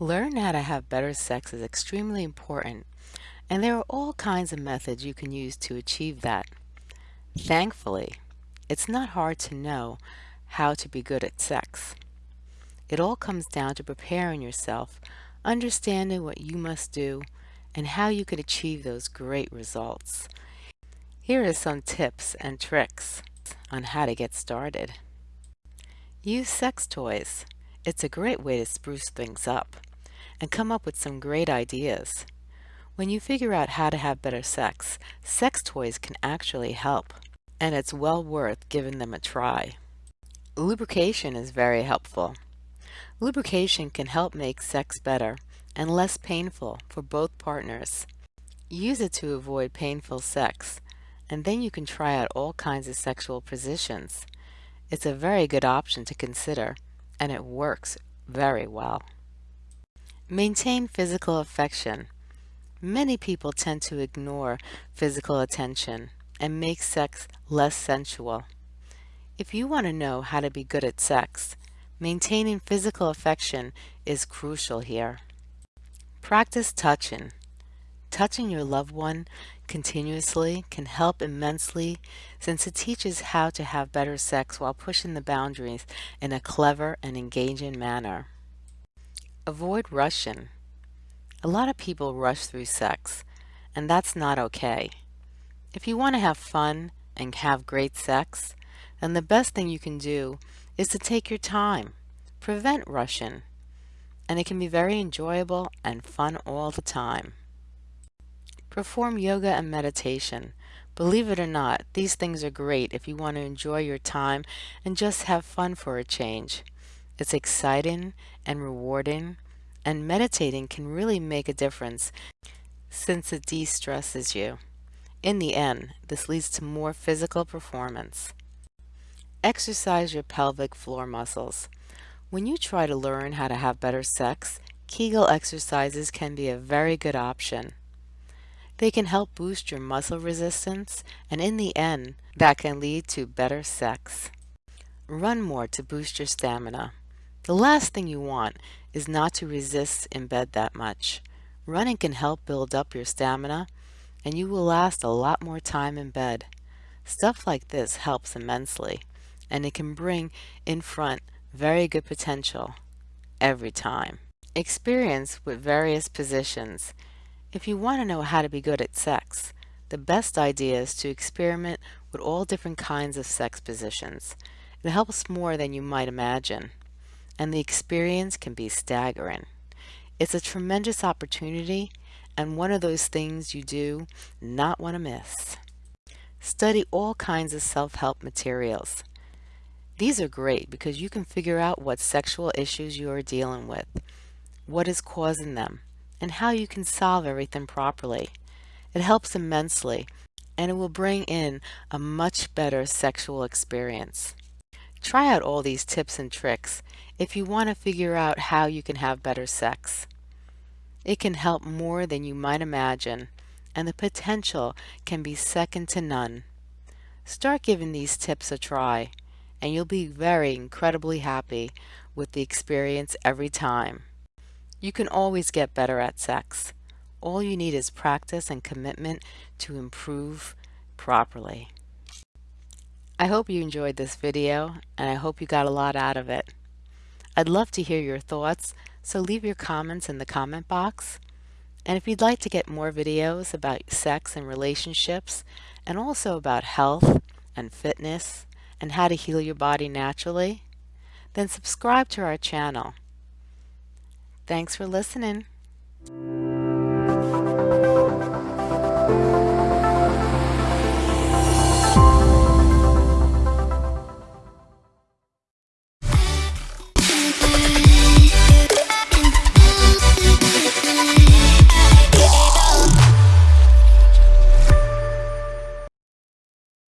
Learn how to have better sex is extremely important, and there are all kinds of methods you can use to achieve that. Thankfully, it's not hard to know how to be good at sex. It all comes down to preparing yourself, understanding what you must do, and how you can achieve those great results. Here are some tips and tricks on how to get started. Use sex toys. It's a great way to spruce things up and come up with some great ideas. When you figure out how to have better sex, sex toys can actually help, and it's well worth giving them a try. Lubrication is very helpful. Lubrication can help make sex better and less painful for both partners. Use it to avoid painful sex, and then you can try out all kinds of sexual positions. It's a very good option to consider, and it works very well. Maintain physical affection. Many people tend to ignore physical attention and make sex less sensual. If you want to know how to be good at sex, maintaining physical affection is crucial here. Practice touching. Touching your loved one continuously can help immensely since it teaches how to have better sex while pushing the boundaries in a clever and engaging manner. Avoid rushing. A lot of people rush through sex, and that's not okay. If you want to have fun and have great sex, then the best thing you can do is to take your time. Prevent rushing and it can be very enjoyable and fun all the time. Perform yoga and meditation. Believe it or not, these things are great if you want to enjoy your time and just have fun for a change. It's exciting and rewarding, and meditating can really make a difference since it de-stresses you. In the end, this leads to more physical performance. Exercise your pelvic floor muscles. When you try to learn how to have better sex, Kegel exercises can be a very good option. They can help boost your muscle resistance, and in the end, that can lead to better sex. Run more to boost your stamina. The last thing you want is not to resist in bed that much. Running can help build up your stamina, and you will last a lot more time in bed. Stuff like this helps immensely, and it can bring in front very good potential every time. Experience with various positions. If you want to know how to be good at sex, the best idea is to experiment with all different kinds of sex positions. It helps more than you might imagine, and the experience can be staggering. It's a tremendous opportunity and one of those things you do not want to miss. Study all kinds of self-help materials. These are great because you can figure out what sexual issues you are dealing with, what is causing them, and how you can solve everything properly. It helps immensely and it will bring in a much better sexual experience. Try out all these tips and tricks if you want to figure out how you can have better sex. It can help more than you might imagine and the potential can be second to none. Start giving these tips a try and you'll be very incredibly happy with the experience every time. You can always get better at sex. All you need is practice and commitment to improve properly. I hope you enjoyed this video and I hope you got a lot out of it. I'd love to hear your thoughts, so leave your comments in the comment box. And if you'd like to get more videos about sex and relationships, and also about health and fitness, and how to heal your body naturally, then subscribe to our channel. Thanks for listening.